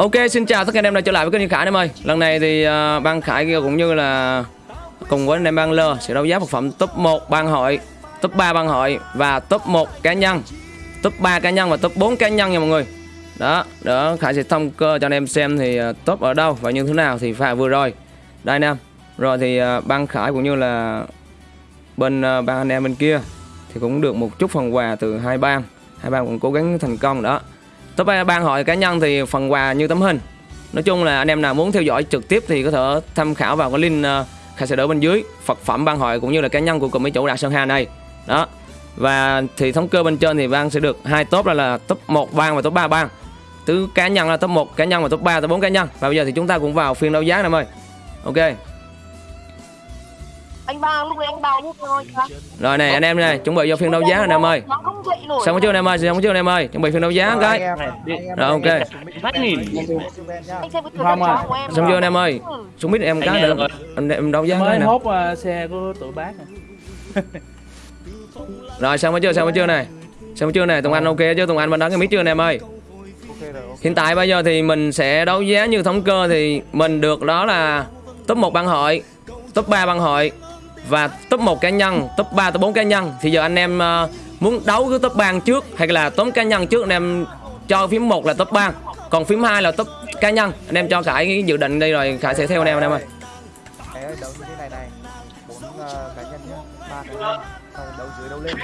Ok, xin chào tất cả anh em đã trở lại với kênh Khải em ơi. Lần này thì à, uh, ban Khải kia cũng như là cùng với anh em ban Lơ sẽ đấu giá vật phẩm top 1 ban hội, top 3 ban hội và top 1 cá nhân, top 3 cá nhân và top 4 cá nhân nha mọi người. Đó, đó Khải sẽ thông cơ cho anh em xem thì uh, top ở đâu và như thế nào thì phải vừa rồi. Đây anh em. Rồi thì à, uh, ban Khải cũng như là bên uh, ban anh em bên kia thì cũng được một chút phần quà từ hai ban. Hai ban cũng cố gắng thành công đó. Top ban hội cá nhân thì phần quà như tấm hình. Nói chung là anh em nào muốn theo dõi trực tiếp thì có thể tham khảo vào cái link ờ, khai sẽ đỡ bên dưới. Phật phẩm ban hội cũng như là cá nhân của cùng mấy chủ Đạt Sơn Hà này. Đó. Và thì thống kê bên trên thì ban sẽ được hai top là, là top 1 ban và top 3 ban. Tứ cá nhân là top 1 cá nhân và top 3 top 4 cá nhân. Và bây giờ thì chúng ta cũng vào phiên đấu giá em ơi Ok anh ba lúc đấy anh ba giúp tôi Rồi này anh em này chuẩn bị vô phiên đấu giá anh em ơi. Xong chưa anh em ơi? Xong chưa anh em ơi? Chuẩn bị phiên đấu giá cái. Rồi ok. Anh em Xong chưa anh em ơi? Xuống biết em cái Anh nữa em đấu giá cái mới nè. hốt uh, xe của tụi bác nè. Rồi xong chưa xong chưa này? Xong chưa này? Tùng Anh ok chứ? Tùng Anh bên đó cái mic chưa anh em ơi? Hiện tại bây giờ thì mình sẽ đấu giá như thống cơ thì mình được đó là top 1 ban hội, top 3 ban hội và top 1 cá nhân, top 3 top 4 cá nhân. Thì giờ anh em ờ, muốn đấu cái top ban trước hay là top cá nhân trước anh em cho phím 1 là top ban, còn phím 2 là top cá nhân. Anh em cho Khải cái dự định đây rồi Khải sẽ theo anh em anh em ơi. Ờ, rồi đấu dưới đấu lên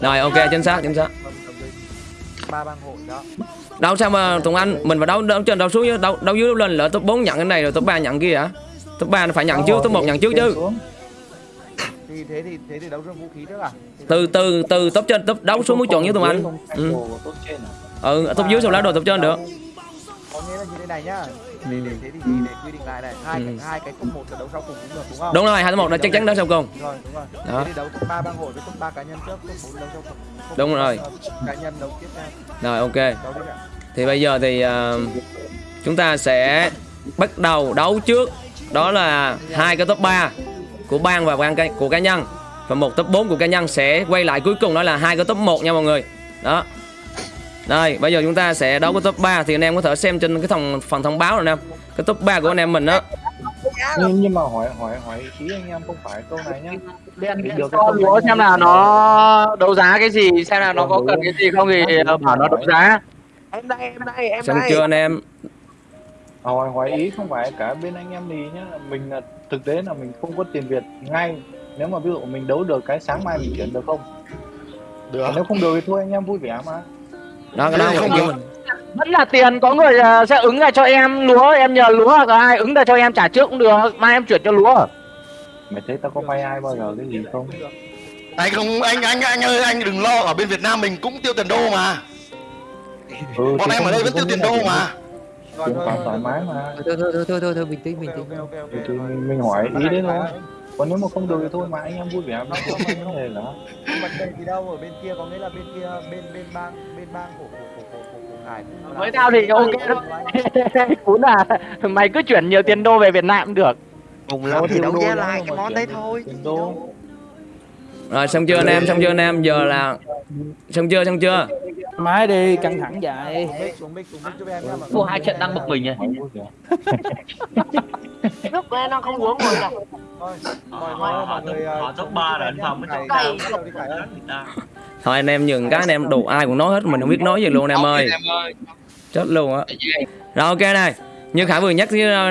Rồi ok chính xác chính xác. Vâng, đấu dưới ba bang hội đó Đâu sao mà Tùng Anh mình phải đấu đấu trên đấu xuống chứ đấu đấu dưới đấu lên lỡ top 4 nhận cái này rồi top 3 nhận kia hả? Top 3 nó phải nhận trước, top 1 nhận trước chứ. Thì thế thì thế thì đấu trong vũ khí trước à? Thì từ từ từ top trên top đấu xuống mới chọn với tụi anh. Ừ. ừ top dưới sau lá đồ top trên được. Có nghĩa là như thế này nhá. Để, để thế thì để, để quy định lại này. Hai Ừ. cái hai cái top một là đấu sau cùng cũng được đúng không? Đúng rồi hai top một là chắc chắn đấu sau cùng. Rồi đúng rồi. Đó. thế thì đấu top ba bang hội với top ba cá nhân trước top bốn đấu sau cùng. Top Đúng rồi. cá nhân đấu tiếp theo. Rồi ok. Thì bây giờ thì ờ, chúng ta sẽ bắt đầu đấu trước. Đó là hai cái top 3 của bang và của cá nhân. Và một top 4 của cá nhân sẽ quay lại cuối cùng đó là hai cái top 1 nha mọi người. Đó. Đây bây giờ chúng ta sẽ đấu cái top 3 thì anh em có thể xem trên cái thông phần thông báo rồi anh em cái top 3 của anh em mình đó. Nhưng, nhưng mà hỏi hỏi hỏi ý anh em không phải câu này nhá. Để được tâm lúa xem là nó đấu giá cái gì xem là nó có cần cái gì không thì ờ, bảo nó đấu giá. Em đây em đây em xong đây. chưa anh em hỏi hỏi ý không phải cả bên anh em thì nhá mình là thực tế là mình không có tiền việt ngay. Nếu mà ví dụ mình đấu được cái sáng mai mình chuyển được không? Được. Nếu không được thì thôi anh em vui vẻ mà. Đó cái đó Không mình vẫn là tiền có người ờ, sẽ ứng ra cho em lúa em nhờ lúa hoặc là ai ứng ra cho em trả trước cũng được mai em chuyển cho lúa. Mày thấy tao có vay ai bao giờ cái gì không? Anh không anh anh anh ơi anh đừng lo ở bên Việt Nam mình cũng tiêu tiền đô mà. Ừ, bọn em ở đây vẫn tiêu tiền đô mà thôi khoản thoải mái mà. Thôi thôi thôi thôi thôi, thôi bình tĩnh bình tĩnh. Thì, thì mình, mình hỏi ý đấy thôi. còn nếu mà không được thì thôi mà anh em vui vẻ mà. Không có vấn đề là vấn đề gì đâu ở bên kia có nghĩa là bên kia bên bên bang bên bang của của của của, Hải cũng với tao thì ok cún là mày cứ chuyển nhiều tiền đô về Việt Nam cũng được. Cùng lắm thì đấu giá lại cái món đấy thôi rồi xong chưa anh em? Xong chưa anh em? Giờ là xong chưa xong chưa máy đi căng thẳng vậy. Xuống mic xuống mic xuống mic giúp em nhá. Mà Cô hai trận đang bực mình nhỉ nước của em đang không uống rồi nhỉ thôi mọi người mọi người ờ, họ top 3 là anh Phong mới Khải- chọn Khải đâu đi Khải ơi. thôi anh em nhường cái anh em đủ ai cũng nói hết mình không biết nói gì luôn anh em ơi. Chết luôn á. Rồi ok này. Như khải vừa nhắc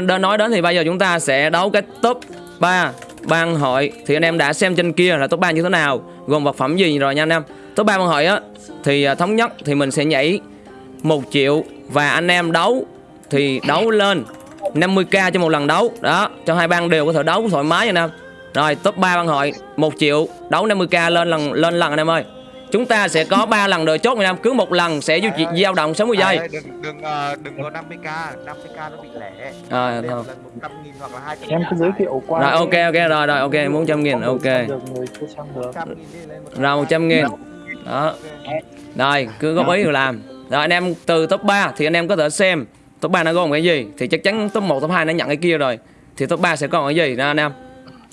đã nói đến thì bây giờ chúng ta sẽ đấu cái top 3 ban hội thì anh em đã xem trên kia là top 3 như thế nào? Gồm vật phẩm gì? Rồi nha anh em. Top 3 ban hội á, thì à, thống nhất thì mình sẽ nhảy một triệu và anh em đấu thì đấu lên 50k cho một lần đấu. Đó, cho hai ban đều có thể đấu thoải mái nha anh em. Rồi, top 3 ban hội 1 triệu, đấu 50k lên lần lên lần anh em ơi chúng ta sẽ có 3 lần đời chốt anh em cứ một lần sẽ duy trì dao động 60 giây Khải ơi, đừng đừng ờ, đừng có 50k 50k nó bị lẻ. À, thôi. lần 100 nghìn hoặc là 200 em cứ giới thiệu qua rồi ok ok rồi rồi ok muốn trăm nghìn ok. được người chưa xem được 100 nghìn đi lên một rồi 100 nghìn. Đó. Rồi cứ góp ý rồi làm. Rồi anh em từ top 3 thì anh em có thể xem top 3 nó gồm cái gì. Thì chắc chắn top 1 top 2 nó nhận cái kia rồi. Thì top 3 sẽ còn cái gì đó anh em?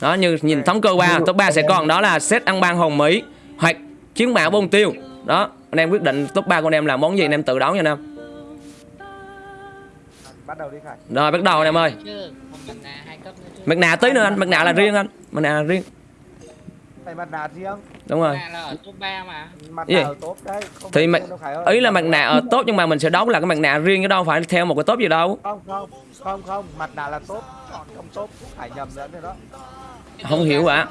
Đó như nhìn thống cơ qua top 3 sẽ còn đó là set ăn ban hồng mỹ chiến mã bông tiêu. Đó anh em quyết định top 3 của anh em là món gì anh em tự đấu nha anh em. Bắt đầu đi khải. Rồi bắt đầu anh em ơi. Mặt nạ tí nữa anh, mặt nạ là riêng anh. Mặt nạ là riêng. Mặt nạ riêng. Đúng rồi. Mặt nạ ở top đấy không Thì phải ơi. Ý là mặt nạ ở tốt nhưng mà mình sẽ đấu là cái mặt nạ riêng chứ đâu phải theo một cái tốt gì đâu. Không không không không. Mặt nạ là top còn không top Khải nhầm lẫn rồi đó Không hiểu ạ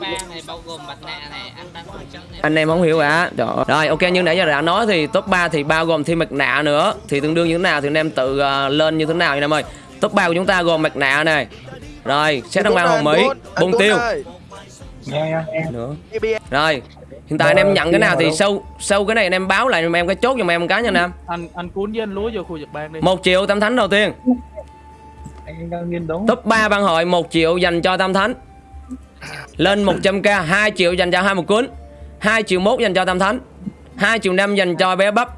Anh em không hiểu ạ Trời. Rồi ok như nãy giờ đã nói thì top 3 thì bao gồm thêm mặt nạ nữa. Thì tương đương như thế nào thì anh em tự ờ, lên như thế nào anh em ơi? Top 3 của chúng ta gồm mặt nạ này. Rồi xét đăng ban hồng Mỹ Bông tiêu. nghe nghe nghe nữa. Rồi Hiện tại anh em nhận cái nào thì sau sau cái này anh em báo lại em cái chốt giùm em một cái nha anh em. Anh anh cuốn với anh lúa vô khu vực ban đi. Một triệu tam thánh đầu tiên. Anh đang nghiên đấu Top 3 ban hội 1 triệu dành cho Tam Thánh Lên 100k 2 triệu dành cho hai một cuốn. 2 triệu mốt dành cho Tam Thánh. 2 triệu năm dành cho bé bắp.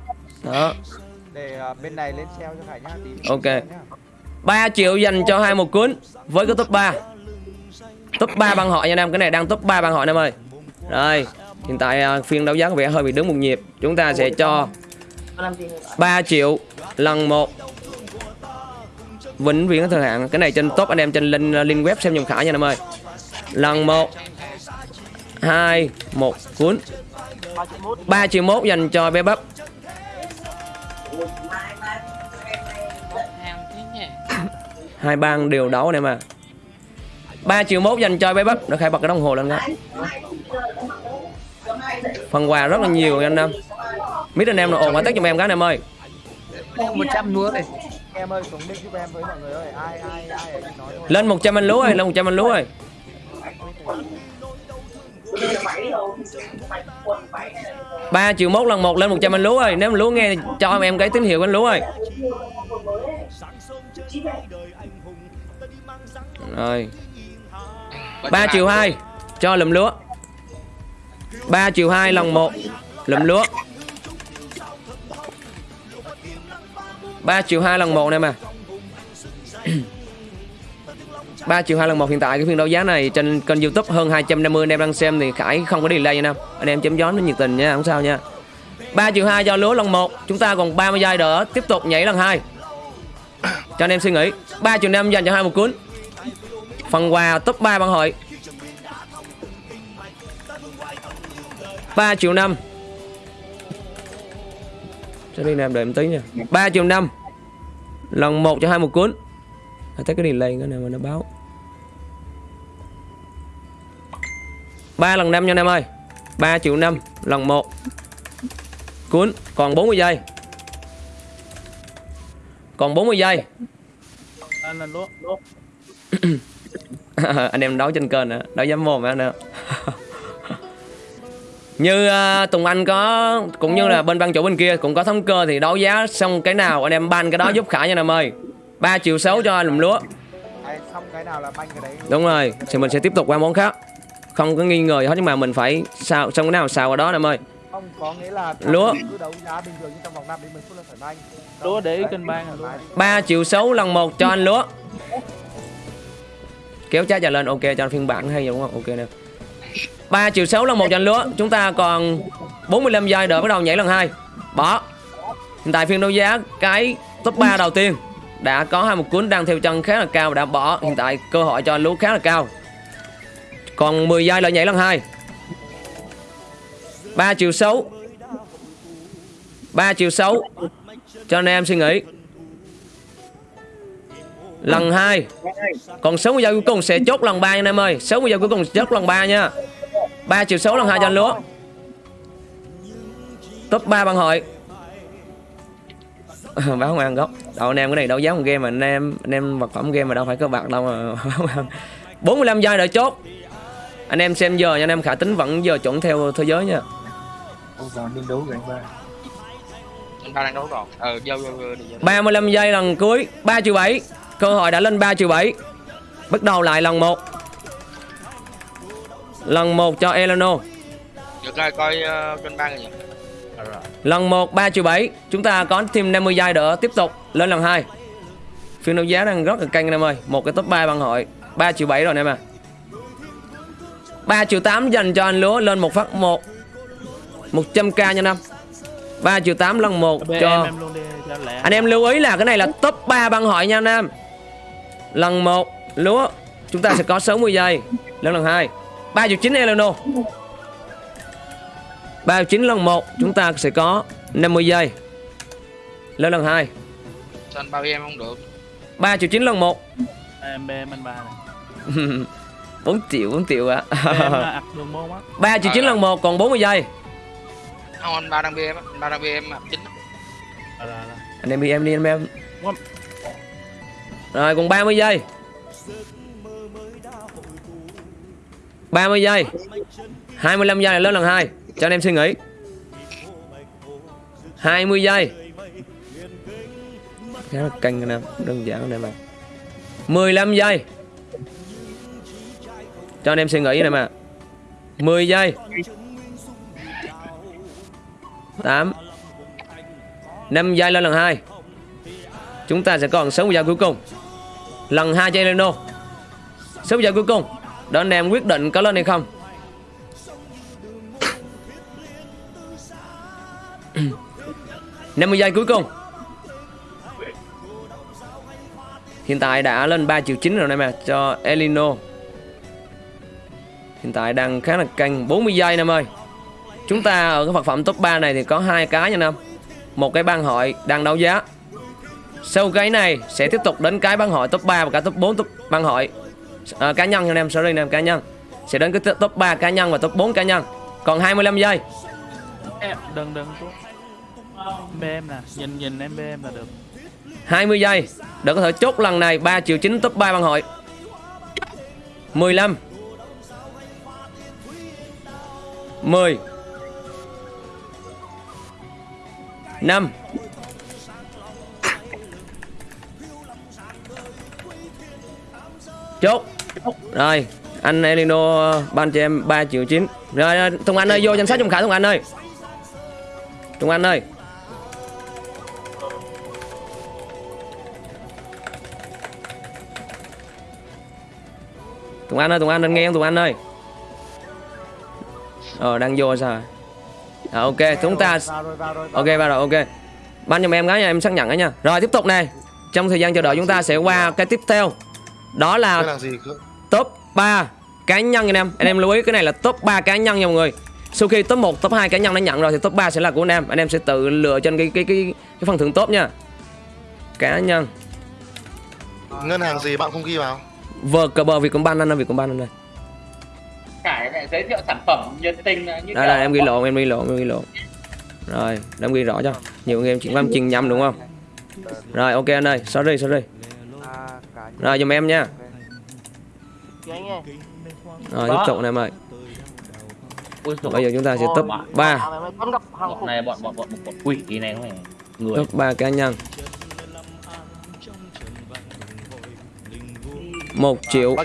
Đó. Để ờ, bên này lên sale cho Khải nhá tí. Ok. nhá. 3 triệu dành cho hai một cuốn Với cái top 3 Top 3 ban hội nha anh em Cái này đang top 3 ban hội anh em ơi. Rồi. Hiện tại à, phiên đấu giá có vẻ hơi bị đứng một nhịp. Chúng ta sẽ cho 3 triệu lần 1 Vĩnh viễn thời hạn. Cái này trên top anh em trên link, link web xem dùm khải nha em ơi Lần 1 2 1 cuốn. 3 triệu mốt dành cho bé bắp. Hai bang đều đấu anh em à 3 triệu mốt dành cho bé bắp. Nó khai bật cái đồng hồ lên đó. Phần quà rất là nhiều anh em mít anh em là ồn quá tết giùm em cái em ơi. 100 lúa này. Em ơi xuống bên giúp em với mọi người ơi. Ai ai ai nói thôi. Lên 100 anh lúa ơi lên 100 anh lúa ơi ba triệu mốt lần một lên 100 anh lúa ơi. Nếu mà lúa nghe cho em cái tín hiệu anh lúa ơi. Rồi. 3 triệu 2 cho lùm lúa. 3 triệu 2 lần 1 lùm lúa. 3 triệu 2 lần 1 nè mà. 3 triệu 2 lần 1 hiện tại cái phiên đấu giá này trên kênh youtube hơn 250 anh em đang xem thì Khải không có delay nha anh em chấm gió nó nhiệt tình nha, không sao nha. 3 triệu 2 cho lúa lần 1 Chúng ta còn 30 giây nữa Tiếp tục nhảy lần 2 Cho anh em suy nghĩ 3 triệu 5 dành cho hai một cuốn. Phần quà top 3 bằng hội. 3 triệu 5 Cho đi làm đợi một tí nha. 3 triệu 5 Lần 1 cho hai một cuốn nó Thấy cái delay cái này mà nó báo. Ba lần 5 nha anh em ơi. 3 triệu 5 lần 1 Cuốn Còn 40 giây. Còn 40 giây. Anh anh lúa anh em đấu trên kênh nữa đấu dám mồm anh nữa như uh, Tùng Anh có cũng như là bên ban chủ bên kia cũng có thống cơ thì đấu giá xong cái nào anh em ban cái đó giúp Khải nha anh em ơi. 3 triệu 6 cho lùm lúa. Ai xong cái nào là banh cái đấy. Đúng rồi thì mình sẽ tiếp tục qua món khác. Không có nghi ngờ gì hết nhưng mà mình phải sao xong cái nào xào vào đó em ơi. Không có nghĩa là Lúa. cứ đấu giá bình thường như trong vòng 5 đến 10 phút là phải banh. Lúa để kênh ban lúa. Thoải mái đi. 3 triệu 6 lần 1 cho anh lúa. Kéo trái trả lên ok cho anh phiên bản hay vậy đúng không? Ok nè. 3 triệu 6 lần 1 cho anh lúa. Chúng ta còn 45 giây đợi bắt đầu nhảy lần 2 bỏ. Hiện tại phiên đấu giá cái top 3 đầu tiên đã có hai một cuốn đang theo chân khá là cao và đã bỏ hiện tại cơ hội cho anh khá là cao. Còn 10 giây đợi nhảy lần hai. 3 triệu 6 3 triệu 6 cho anh em suy nghĩ. Lần 2 còn 60 giây cuối cùng sẽ chốt lần 3 anh em ơi. 60 giây cuối cùng chốt lần 3 nha. 3 triệu 6 lần 2 cho anh lúa top 3 bằng hội. báo không ăn gốc đâu anh em cái này đâu dám một game mà anh em anh em vật phẩm game mà đâu phải có bạc đâu mà báo ăn 45 giây đợi chốt anh em xem giờ nha anh em khả tính vẫn giờ chuẩn theo thế giới nha Ông vào nghiên đấu gánh ba Anh ta đang đấu rồi. Ờ, vô vô vô đi. vô. 35 giây lần cuối 3 triệu 7 Cơ hội đã lên 3 triệu 7 Bắt đầu lại lần 1 Lần 1 cho Eleno Được rồi, coi uh, kênh ban rồi nhỉ. Lần 1 3 triệu 7 Chúng ta có thêm 50 giây nữa Tiếp tục lên lần 2 Phiên đấu giá đang rất là căng anh em ơi. Một cái top 3 bằng hội. 3 triệu 7 rồi anh em à 3 triệu 8 dành cho anh lúa Lên một phát 1 100k nha năm 3 triệu 8 lần 1 Bê cho em em đi Anh em lưu ý là cái này là top 3 băng hội nha anh em. Lần 1 lúa Chúng ta sẽ có 60 giây. Lên lần 2 3 triệu 9 Eleno 3 triệu 9 lần 1 Chúng ta sẽ có 50 giây. Lên lần 2 Sao anh bao em không được? 3 triệu 9 lần 1 em em anh ba này. 4 triệu 4 triệu ạ. Á 3 triệu 9 lần 1 còn 40 giây. Không anh ba đang bê em á anh ba đang bê em ạ chính à, là, là. Anh em đi em đi anh em. Rồi còn 30 giây. 30 giây. 25 giây là lên lần 2 cho anh em suy nghĩ. 20 giây. Khá là căng anh em Đơn giản anh em ạ 15 giây. Cho anh em suy nghĩ anh em ạ 10 giây. 8 5 giây lên lần 2 Chúng ta sẽ còn 60 giây cuối cùng. Lần 2 cho Eleno 60 giây cuối cùng. Đó anh em quyết định có lên hay không. Năm mươi giây cuối cùng. Hiện tại đã lên 3 triệu 9 rồi anh mà Cho Elino. Hiện tại đang khá là canh 40 giây anh em ơi. Chúng ta ở cái vật phẩm top 3 này thì có hai cái nha anh em Một cái ban hội đang đấu giá. Sau cái này sẽ tiếp tục đến cái ban hội top 3 và cả top 4 top ban hội. À, Cá nhân nha anh em, sorry anh em, cá nhân. Sẽ đến cái top 3 cá nhân và top 4 cá nhân. Còn 25 giây. Em đừng đừng. BM nè, nhìn nhìn em BM là được. 20 giây để có thể chốt lần này 3 triệu 9 top 3 băng hội. 15 10 5 Chốt. Rồi, Anh Elino ban cho em 3 triệu 9 Rồi Tùng Anh ơi, vô danh sách Trung Khải, Tùng Anh ơi. Tùng Anh ơi. Tùng Anh ơi, Tùng Anh, anh nghe không Tùng Anh ơi? Ờ, đang vô sao à, Ok, chúng ta Ok, vào rồi, ok. Ban giùm em gái nha, em xác nhận ấy nha. Rồi, tiếp tục này Trong thời gian chờ đợi chúng ta sẽ qua cái tiếp theo. Đó là cái top 3 cá nhân anh em. Anh em lưu ý cái này là top 3 cá nhân nha mọi người. Sau khi top 1, top 2 cá nhân đã nhận rồi Thì top 3 sẽ là của anh em. Anh em sẽ tự lựa trên cái cái cái, cái phần thưởng top nha. Cá nhân. Ngân hàng gì bạn không ghi vào Vờ cờ bờ Vietcombank anh ơi, Vietcombank anh ơi Khải lại giới thiệu sản phẩm nhiệt tình như đây là em ghi lộn em ghi lộn em ghi lộn. Rồi em ghi rõ cho. Nhiều anh em chuyển văn trình nhầm đúng không? Rồi ok anh ơi sorry sorry. Nhân. rồi giùm em nha. Rồi tiếp tục này em ơi. Bây giờ chúng ta sẽ top 3 mày mày con gặp hàng bọn này bọn bọn bọn bọn quỷ này không phải người. Top 3 cá nhân một triệu.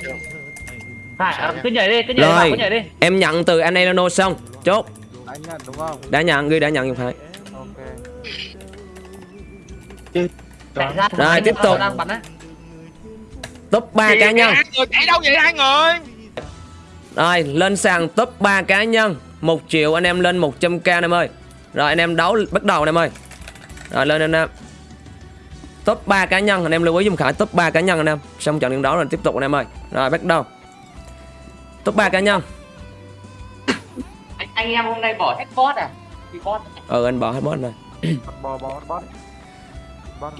À, cứ nhảy đi cứ nhảy rồi cứ nhảy đi. em nhận từ anh Elano xong. Chốt. Đã nhận đúng không? Đã nhận ghi đã nhận giùm phải. Ok. Chạy ra Rồi, tiếp tục. đang bắn á. Top 3 cá nhân. người chạy đâu vậy hai người? Rồi lên sàn top 3 cá nhân. 1 triệu anh em lên 100k anh em ơi. Rồi anh em đấu bắt đầu anh em ơi. Rồi lên anh em Top 3 cá nhân. Anh em lưu ý dùm Khải top 3 cá nhân anh em. Xong trận đấu rồi tiếp tục anh em ơi. Rồi bắt đầu. Top 3 cá nhân. Anh, anh em hôm nay bỏ hết bot à? Thì bot Ừ anh bỏ hết boss rồi. Bò bò bot bot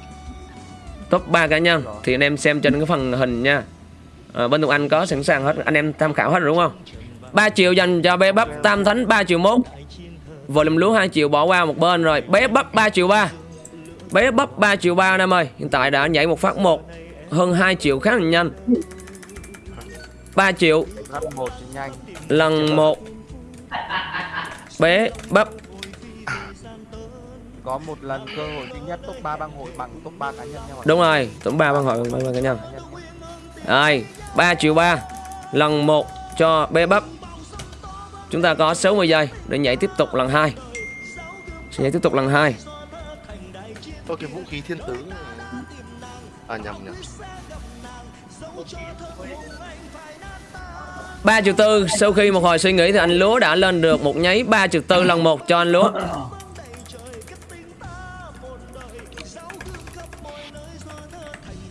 Top 3 cá nhân. Thì anh em xem trên cái phần hình nha. À, Bên Tùng Anh có sẵn sàng hết. Anh em tham khảo hết rồi đúng không? 3 triệu dành cho bé bắp Tam Thánh 3 triệu 1 Volume lúa 2 triệu bỏ qua một bên rồi. Bé bắp 3 triệu 3 Bé bắp 3 triệu 3 anh em ơi. Hiện tại đã nhảy một phát một Hơn 2 triệu khá là nhanh. 3 triệu. Lần một. Thì nhanh lần 1 Bé bắp. Có một lần cơ hội duy nhất top 3 bang hội bằng top 3 cá nhân nha mọi Đúng rồi Tổng 3 bằng hội bằng bằng cá nhân. Cá nhân. Nhé. Rồi 3 triệu 3 Lần 1 cho bé bắp. Chúng ta có 60 giây Để nhảy tiếp tục lần 2 Sẽ nhảy tiếp tục lần 2 Ôi cái vũ khí thiên tứ À nhầm nhầm. 3 triệu tư Sau khi một hồi suy nghĩ thì anh Lúa đã lên được một nháy 3 triệu tư lần 1 cho anh Lúa.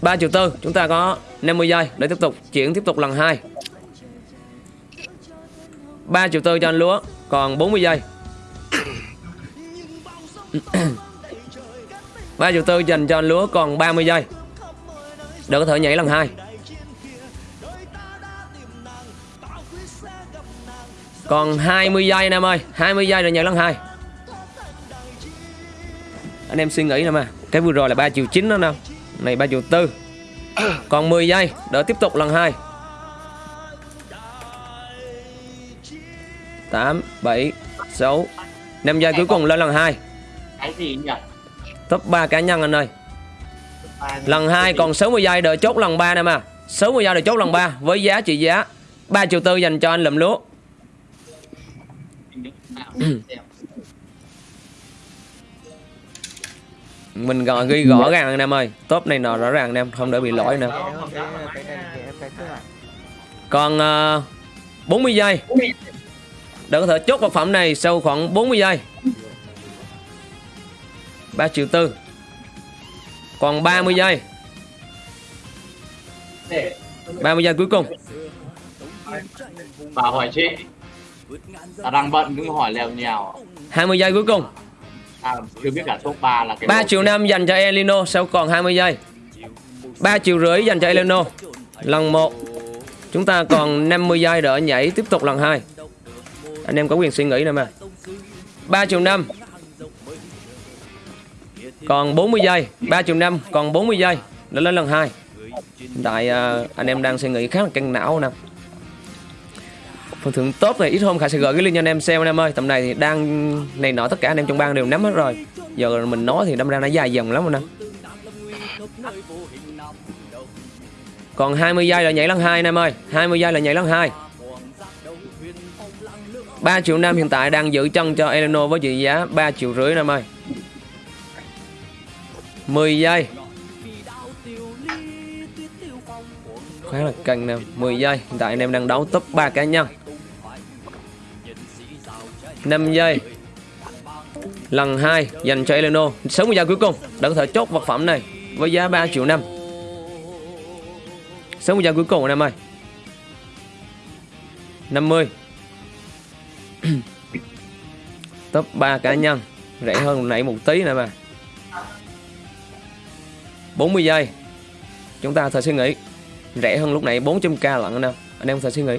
3 triệu tư chúng ta có 50 giây để tiếp tục chuyển tiếp tục lần 2 3 triệu tư cho anh lúa còn 40 giây Ba triệu tư dành cho lúa còn 30 giây. Để có thể nhảy lần 2 Còn 20 giây anh em ơi 20 giây rồi nhảy lần 2 Anh em suy nghĩ nè mà, Cái vừa rồi là 3 triệu 9 đó nè Này 3 triệu 4 Còn 10 giây, đỡ tiếp tục lần 2 8 7 6 5 giây cuối cùng lên lần 2 cái gì nhỉ? Top 3 cá nhân anh ơi. Lần 2 còn 60 giây đợi chốt lần 3 nè mà. 60 giây đợi chốt lần 3 Với giá trị giá 3 triệu tư dành cho anh lụm lúa Mình gọi ghi rõ ràng anh em ơi. Top này nọ rõ ràng anh em Không để bị lỗi nữa Còn ờ, uh, 40 giây. Để có thể chốt vật phẩm này sau khoảng 40 giây. 3 triệu tư. Còn 30 giây. 30 giây cuối cùng. Bà hỏi chị. Ta đang bận cứ hỏi lèo nhèo. 20 giây cuối cùng. À, chưa biết cả top 3 là cái 3 lô. triệu 5 dành cho Elino Sau còn 20 giây? 3 triệu rưỡi dành cho Elino. Lần 1 Chúng ta còn 50 giây đỡ nhảy tiếp tục lần 2 Anh em có quyền suy nghĩ nè mà. 3 triệu 5 còn 40 giây 3 triệu 5 còn 40 giây, nó lên lần 2 Hiện tại à, anh em đang suy nghĩ khá là căng não nè. Phần thưởng tốt này ít hôm Khải sẽ gửi cái link cho anh em xem, anh em ơi. Tầm này thì đang, này nọ tất cả anh em trong bang đều nắm hết rồi. Giờ mình nói thì đâm ra nó dài dòng lắm rồi nè. Còn 20 giây là nhảy lần 2 anh em ơi. 20 giây là nhảy lần 2 3 triệu năm hiện tại đang giữ chân cho Eleno với trị giá 3 triệu rưỡi anh em ơi. 10 giây. Khá là căng nè 10 giây. Hiện tại anh em đang đấu top 3 cá nhân. 5 giây. Lần 2 dành cho Eleno. 60 giây cuối cùng. Đấng có thể chốt vật phẩm này với giá 3 triệu 5 60 giây cuối cùng anh em ơi. 50 top 3 cá nhân. Rẻ hơn nãy một tí nè mà 40 giây. Chúng ta có suy nghĩ. Rẻ hơn lúc nãy 400k lận anh em. Anh em có suy nghĩ.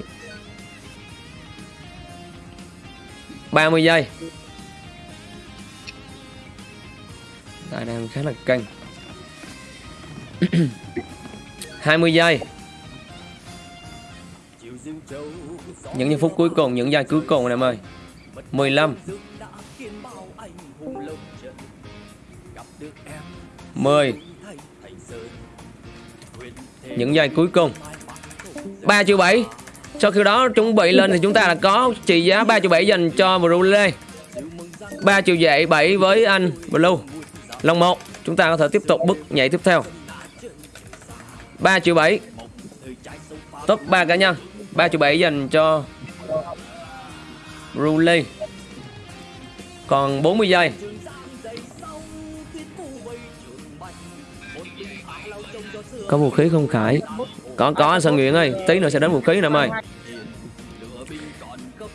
30 giây. Tại đang khá là căng. 20 giây. Những giây phút cuối cùng, những giây cuối cùng anh em ơi. 15 10 những giây cuối cùng. 3 triệu 7 Sau khi đó chuẩn bị lên thì chúng ta là có trị giá 3 triệu 7 dành cho Brule 3 triệu dạy 7 với anh Blue. Lòng 1 Chúng ta có thể tiếp tục bước nhảy tiếp theo. 3 triệu 7 Top 3 cá nhân. 3 triệu 7 dành cho Brule Còn 40 giây. Có vũ khí không Khải? Có có anh Sơn Nguyễn ơi. Tí nữa sẽ đến vũ khí nè em ơi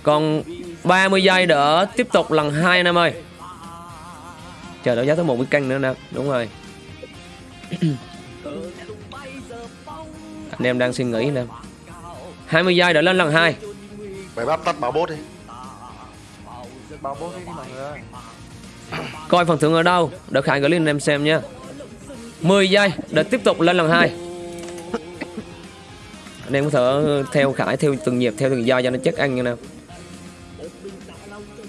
Còn 30 giây đỡ tiếp tục lần 2 anh em ơi Chờ đợi giá tới một cái canh nữa nè. Đúng rồi. Anh em đang suy nghĩ nè. 20 giây đỡ lên lần 2 Mày bắt tắt bảo bốt đi. Bảo bố đi mọi người ơi. Coi phần thưởng ở đâu. Đỡ Khải gửi lên anh em xem nha 10 giây để tiếp tục lên lần 2 Anh em có thể theo Khải theo từng nhịp theo từng giây cho nó chắc ăn như nào.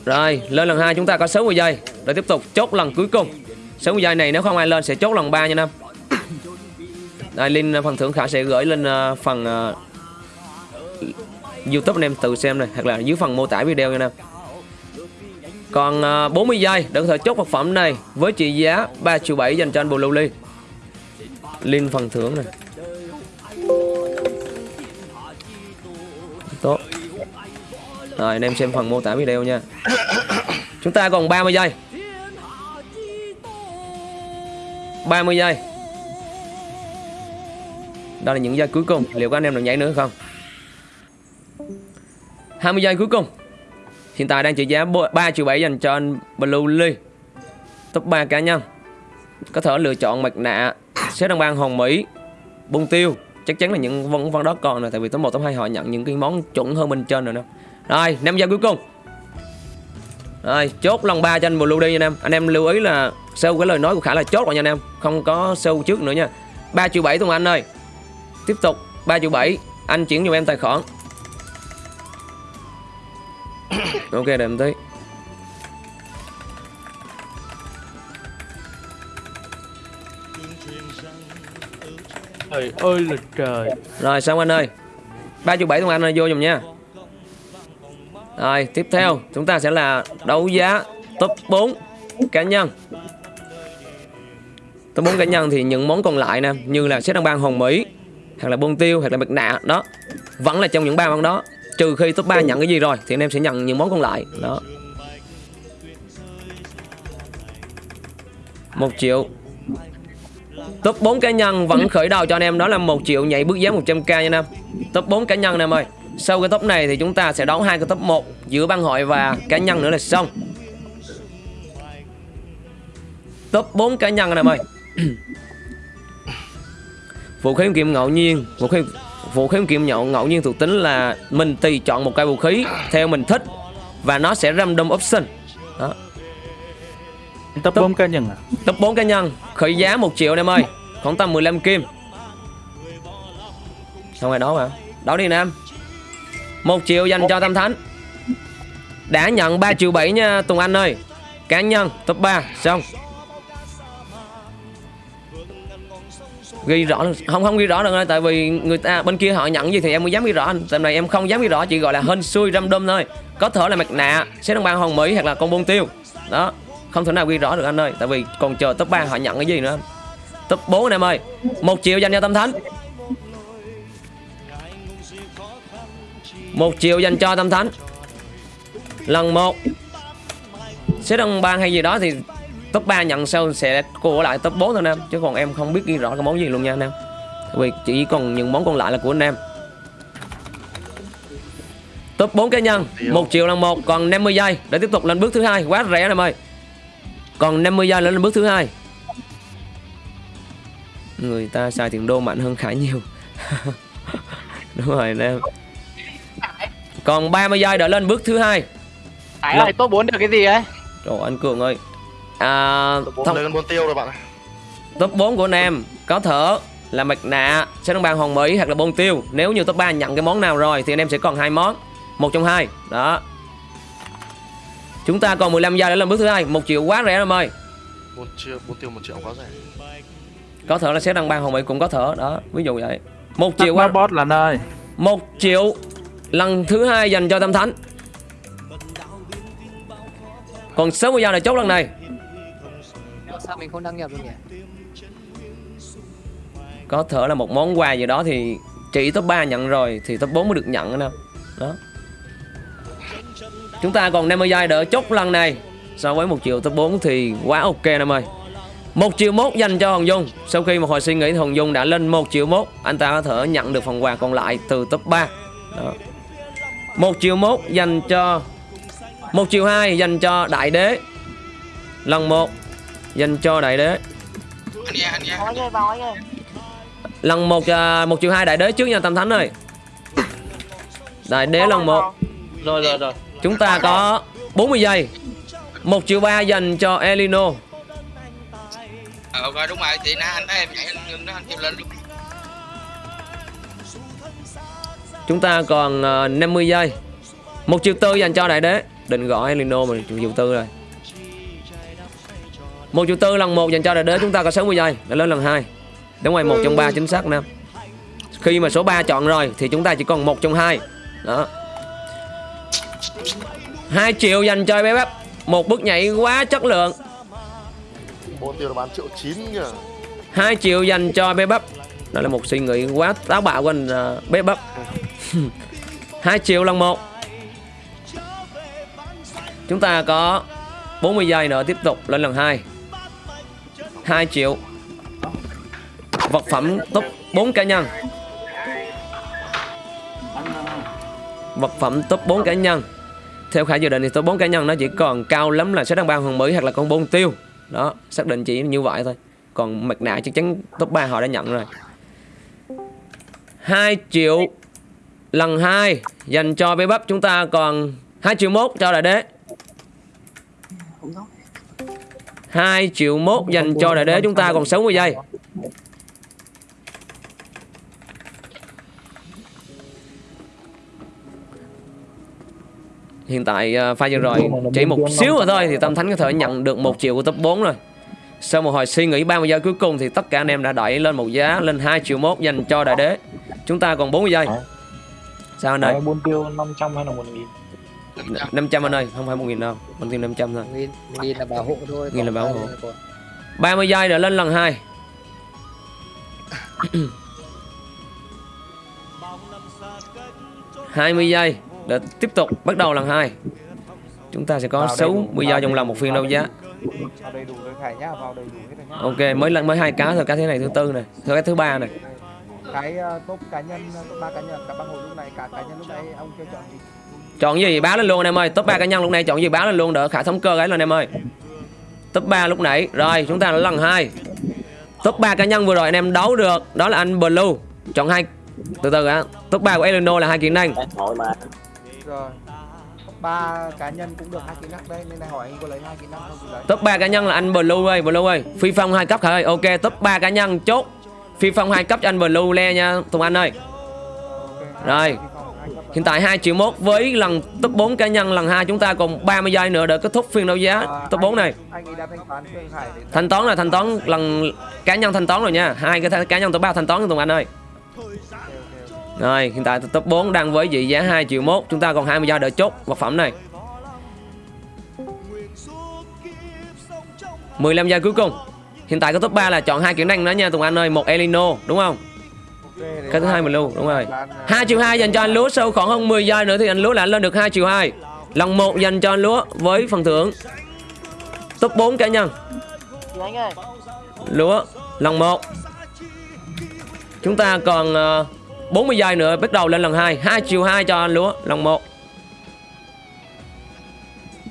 Rồi lên lần 2 chúng ta có 60 giây Để tiếp tục chốt lần cuối cùng. 60 giây này nếu không ai lên sẽ chốt lần 3 nha Nam. Đây link phần thưởng Khải sẽ gửi lên ờ, phần ờ, Youtube anh em tự xem này Hoặc là dưới phần mô tả video nha Nam. Còn ờ, 40 giây để có thể chốt vật phẩm này với trị giá 3 triệu 7 dành cho anh Blue Lee lên phần thưởng này. Tốt. Rồi, anh em xem phần mô tả video nha. Chúng ta còn 30 giây. 30 giây. Đó là những giây cuối cùng Liệu có anh em được nhảy nữa không 20 giây cuối cùng Hiện tại đang trị giá 3 triệu 7 dành cho anh Blue Lee Top 3 cá nhân Có thể lựa chọn mặt nạ Xếp đăng bang hồng Mỹ, Bung tiêu, Chắc chắn là những vân vân đó còn rồi, Tại vì top 1 top 2 họ nhận những cái món chuẩn hơn bên trên rồi nè. Rồi, năm giây cuối cùng. Rồi, chốt lần ba cho anh Blue đi nha anh em. Anh em lưu ý là sâu cái lời nói của Khả là chốt rồi nha anh em. Không có sâu trước nữa nha. 3 triệu 7 thôi Anh ơi. Tiếp tục 3 triệu 7 Anh chuyển cho em tài khoản. Ok, để em tí trời ơi là trời. Rồi, xong anh ơi. 3 triệu 7 Tùng Anh ơi, vô dùm nha. Rồi, tiếp theo, Chúng ta sẽ là đấu giá top 4 cá nhân. Top 4 cá nhân thì những món còn lại nè, Như là xét đăng ban hồng Mỹ, Hoặc là bông tiêu, hoặc là mặt nạ, Đó. Vẫn là trong những ba món đó, Trừ khi top 3 nhận cái gì rồi, Thì anh em sẽ nhận những món còn lại, Đó. 1 triệu. Top 4 cá nhân vẫn khởi đầu cho anh em, đó là 1 triệu nhảy bước giá 100k nha anh em. Top 4 cá nhân anh em ơi. Sau cái top này thì chúng ta sẽ đấu hai cái top 1 Giữa băng hội và cá nhân nữa là xong. Top 4 cá nhân anh em ơi. Vũ khí kiếm ngẫu nhiên, Vũ khí vũ khí kiếm nhậu ngẫu nhiên thuộc tính là Mình tùy chọn một cây vũ khí Theo mình thích Và nó sẽ random option. Đó top 4 cá nhân à? Top 4 cá nhân. Khởi giá 1 triệu anh em ơi. Khoảng tầm 15 kim. Xong rồi đó mà Đó đi anh em. 1 triệu dành cho Tâm Thánh. Đã nhận 3 triệu 7 nha Tùng Anh ơi. Cá nhân top 3 Xong. Ghi rõ không không ghi rõ được tại vì người ta bên kia họ nhận gì thì em mới dám ghi rõ. Anh tầm này em không dám ghi rõ chỉ gọi là hên xui random thôi. Có thể là mặt nạ sẽ đăng ban hồng mỹ hoặc là con bông tiêu. Đó không thể nào ghi rõ được, anh ơi. Tại vì còn chờ top 3 họ nhận cái gì nữa? Anh top 4 anh em ơi. Một triệu dành cho tâm thánh. Một triệu dành cho tâm thánh. Lần 1 Xếp đồng ban hay gì đó thì top 3 nhận sau sẽ cô lại top 4 thôi anh em. Chứ còn em không biết ghi rõ cái món gì luôn nha anh em. Vì chỉ còn những món còn lại là của anh em. Top 4 cá nhân. 1 triệu lần 1 còn 50 giây để tiếp tục lên bước thứ hai. Quá rẻ anh em ơi còn 50 giây nữa lên bước thứ hai. Người ta xài tiền đô mạnh hơn khải nhiều. Đúng rồi anh em còn 30 giây đợi lên bước thứ hai. Hải ơi top 4 được cái gì ấy? Trời anh Cường ơi. À, bốn thông, lên bốn tiêu rồi bạn ạ. Top 4 của anh em có thể là mặt nạ sẽ đăng bàn hồng mỹ hoặc là bông tiêu. Nếu như top 3 nhận cái món nào rồi thì anh em sẽ còn hai món. Một trong hai. Đó chúng ta còn 15 giây để lên bước thứ hai. Một triệu quá rẻ em ơi bốn triệu bốn tiêu một triệu quá rẻ. Có thể là sẽ đăng bàn hồng mỹ cũng có thể đó ví dụ vậy. Một triệu Tắt quá. Boss là nơi. Một triệu lần thứ hai dành cho tâm thánh. Còn 60 giây để chốt lần này. Sao mình không đăng nhập được nhỉ? có thể là một món quà gì đó thì chỉ top 3 nhận rồi thì top 4 mới được nhận anh em. Đó chúng ta còn 50 giây đỡ chốt lần này. So với 1 triệu top 4 thì quá ok em ơi. 1 triệu mốt dành cho Hồng Dung. Sau khi một hồi suy nghĩ thì Hồng Dung đã lên 1 triệu mốt. Anh ta có thể nhận được phần quà còn lại từ top 3 Đó. 1 triệu mốt dành cho 1 triệu 2 dành cho Đại Đế. Lần 1 dành cho Đại Đế. Lần một à, một triệu 2 đại đế trước nha tâm thánh ơi. Đại đế lần 1 rồi rồi rồi chúng ta có 40 giây. Một triệu ba dành cho Elino. Ờ rồi đúng rồi. Thì nãy anh em ngưng đó anh kêu lên luôn. Chúng ta còn à, 50 giây. Một triệu tư dành cho đại đế. Định gọi Elino mà một triệu tư rồi. Một triệu tư lần một dành cho đại đế chúng ta có 60 giây. Để lên lần hai. Đúng rồi một trong ba chính xác nè khi mà số 3 chọn rồi thì chúng ta chỉ còn một trong hai. Đó 2 triệu dành cho bé bắp một bước nhảy quá chất lượng. Bốn tiêu là bán triệu chín kìa. 2 triệu dành cho bé bắp đó là một suy nghĩ quá táo bạo của anh uh, bé bắp 2 triệu lần một. Chúng ta có 40 giây nữa tiếp tục lên lần 2 2 triệu. Vật phẩm top 4 cá nhân vật phẩm top 4 cá nhân. Theo Khải dự định thì top 4 cá nhân nó chỉ còn cao lắm là sách đăng băng hoàng mỹ hoặc là con bôn tiêu. Đó xác định chỉ như vậy thôi. Còn mặt nạ chắc chắn top 3 họ đã nhận rồi. 2 triệu lần 2 dành cho bé bắp. Chúng ta còn 2 triệu mốt cho đại đế. 2 triệu mốt dành cho đại đế. Chúng ta còn 60 giây Hiện tại uh, pha vừa rồi chỉ một xíu rồi thôi thì Tâm Thánh có thể nhận được một triệu của top 4 rồi. Sau một hồi suy nghĩ 30 giây cuối cùng thì tất cả anh em đã đẩy lên một giá lên 2 triệu mốt dành cho đại đế. Chúng ta còn 40 giây. Sao anh ơi? Đấy, buôn tiêu 500 hay là 1 nghìn? 500 anh ơi, không phải 1 nghìn đâu Buôn tiêu 500 thôi. Nghìn nghìn là bảo hộ thôi Nghìn là bảo ba hộ. nghìn là còn- 30 giây để lên lần 2 20 giây để tiếp tục bắt đầu lần 2 Chúng ta sẽ có Vào đây 60 đủ, giây vào trong lòng một phiên đấu giá. vào đầy đủ rồi khải nhá vào đầy đủ hết rồi nhá. Ok mới lần mới hai cá thôi cá thế này thứ tư này Thôi cái thứ ba này. Cái uh, top cá nhân top ba cá nhân cả băng hội lúc này cả cá nhân lúc này ông kêu chọn gì? Chọn gì? Báo lên luôn anh em ơi Top 3 cá nhân lúc này chọn gì báo lên luôn đỡ khả thống cơ ấy lên em ơi. Top 3 lúc nãy Rồi chúng ta là lần 2 Top 3 cá nhân vừa rồi anh em đấu được Đó là anh Blue. Chọn hai Từ từ á Top 3 của Eleno là hai kỹ năng rồi top ba cá nhân cũng được hai kỹ năng đây nên này hỏi anh có lấy hai kỹ năng không thì lấy Top 3 cá nhân là anh Blue ơi Blue ơi Phi phong hai cấp khởi Ok top 3 cá nhân chốt Phi phong hai cấp cho anh Blue le nha Tùng Anh ơi Rồi. Hiện tại 2 triệu mốt với lần top 4 cá nhân lần 2 chúng ta còn 30 giây nữa để kết thúc phiên đấu giá À, top 4 này. anh toán để Thanh toán là thanh toán lần cá nhân thanh toán rồi nha. Hai cái cá nhân top 3 thanh toán cho Tùng Anh ơi. Rồi, hiện tại top 4 đang với trị giá 2 triệu mốt. Chúng ta còn 20 giây để chốt vật phẩm này. 15 giây cuối cùng. Hiện tại cái top 3 là chọn hai kỹ năng đó nha Tùng Anh ơi. Một Elino đúng không? Cái thứ hai mình lưu đúng rồi. Bán, à, 2 triệu 2 dành cho anh Lúa Sau khoảng hơn 10 giây nữa thì anh Lúa lại lên được 2 triệu 2 Lần 1 dành cho anh Lúa với phần thưởng. Top 4 cá nhân Lúa lần 1 Chúng ta còn ờ, 40 giây nữa bắt đầu lên lần 2 2 triệu 2 cho anh Lúa lần 1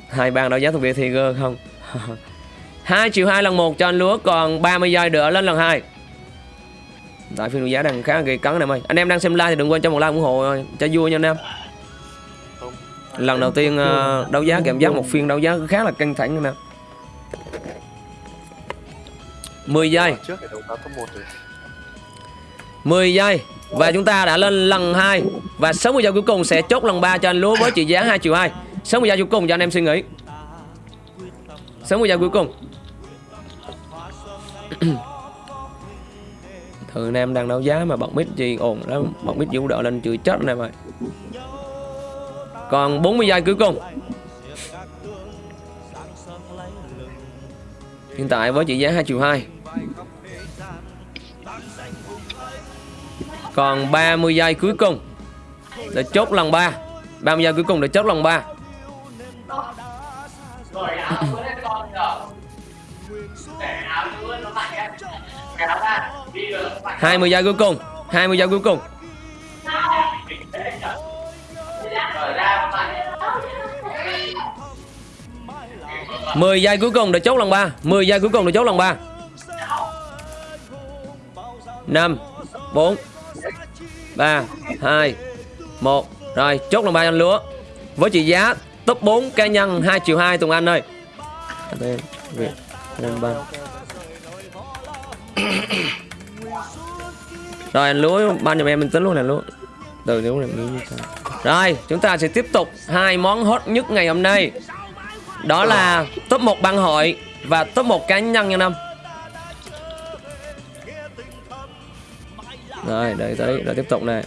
Hai bàn đấu giá thuộc về thì gơ không. 2 triệu 2 lần 1 cho anh Lúa Còn 30 giây nữa lên lần 2 Tại phiên đấu giá đang khá là gây cấn anh em ơi. Anh em đang xem live thì đừng quên cho một like ủng hộ cho vui nha anh em. Lần đầu tiên ờ, đấu giá cảm giác một phiên đấu giá khá là căng thẳng anh em 10 giây. Trước để đấu giá top 1 rồi. 10 giây và chúng ta đã lên lần 2 Và 60 giây cuối cùng sẽ chốt lần 3 cho anh Lúa với trị giá 2 triệu 2 60 giây cuối cùng cho anh em suy nghĩ. 60 giây cuối cùng. Thường anh em đang đấu giá mà bật mic gì ồn lắm Bật mic vũ đỡ lên chửi chết anh em ơi. Còn 40 giây cuối cùng. Hiện tại với trị giá 2 triệu 2 Còn 30 giây cuối cùng Để chốt lần 3 30 giây cuối cùng để chốt lần 3 20 giây cuối cùng 20 giây cuối cùng. mười giây cuối cùng để chốt lần 3 10 giây cuối cùng để chốt lần 3 5 4 3 2 1 Rồi chốt lòng 3 cho anh Lúa. Với trị giá top 4 cá nhân 2 triệu 2 Tùng Anh ơi. Đây, Việt, Anh Ba. Rồi anh Lúa ban giùm em mình tính luôn nè Lúa. Từ nếu làm nghĩ như sao Rồi chúng ta sẽ tiếp tục hai món hot nhất ngày hôm nay. Đó là top 1 băng hội Và top 1 cá nhân nha năm Rồi đợi tới rồi tiếp tục này